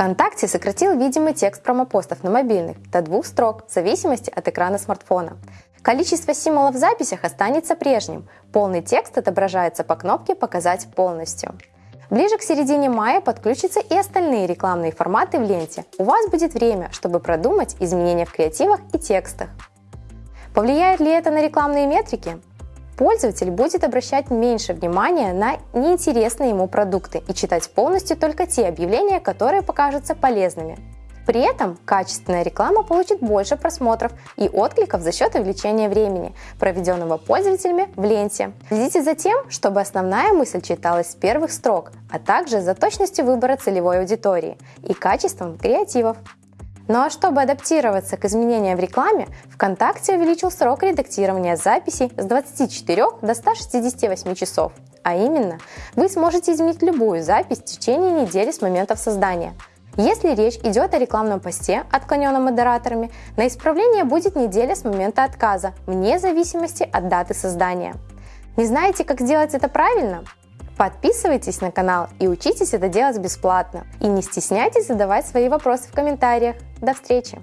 ВКонтакте сократил видимый текст промопостов на мобильных до двух строк в зависимости от экрана смартфона. Количество символов в записях останется прежним. Полный текст отображается по кнопке «Показать полностью». Ближе к середине мая подключатся и остальные рекламные форматы в ленте. У вас будет время, чтобы продумать изменения в креативах и текстах. Повлияет ли это на рекламные метрики? Пользователь будет обращать меньше внимания на неинтересные ему продукты и читать полностью только те объявления, которые покажутся полезными. При этом качественная реклама получит больше просмотров и откликов за счет увеличения времени, проведенного пользователями в ленте. Следите за тем, чтобы основная мысль читалась с первых строк, а также за точностью выбора целевой аудитории и качеством креативов. Ну а чтобы адаптироваться к изменениям в рекламе, ВКонтакте увеличил срок редактирования записей с 24 до 168 часов. А именно, вы сможете изменить любую запись в течение недели с момента создания. Если речь идет о рекламном посте, отклоненном модераторами, на исправление будет неделя с момента отказа, вне зависимости от даты создания. Не знаете, как сделать это правильно? Подписывайтесь на канал и учитесь это делать бесплатно. И не стесняйтесь задавать свои вопросы в комментариях. До встречи!